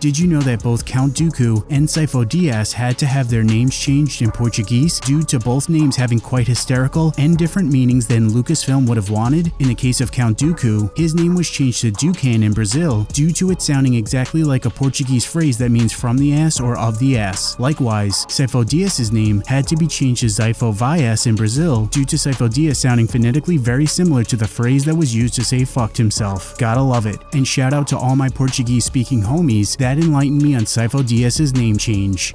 Did you know that both Count Dooku and Sifo Dyas had to have their names changed in Portuguese due to both names having quite hysterical and different meanings than Lucasfilm would have wanted? In the case of Count Dooku, his name was changed to Dookan in Brazil due to it sounding exactly like a Portuguese phrase that means from the ass or of the ass. Likewise, Sifo Dyas' name had to be changed to Zaifo Vias in Brazil due to Sifo Dyas sounding phonetically very similar to the phrase that was used to say fucked himself. Gotta love it. And shout out to all my Portuguese speaking homies that enlightened me on Sifo Dyas' name change.